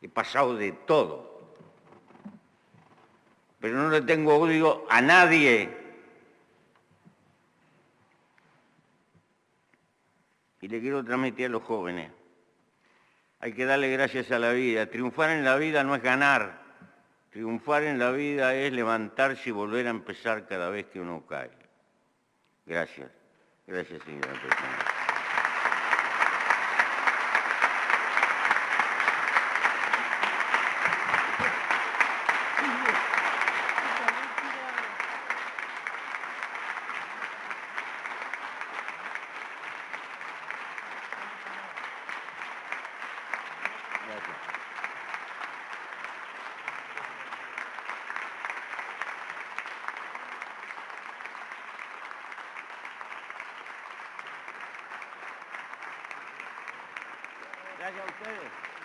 he pasado de todo. Pero no le tengo odio a nadie. Y le quiero transmitir a los jóvenes. Hay que darle gracias a la vida. Triunfar en la vida no es ganar. Triunfar en la vida es levantarse y volver a empezar cada vez que uno cae. Gracias. Gracias, señora presidenta. Gracias. Gracias a ustedes.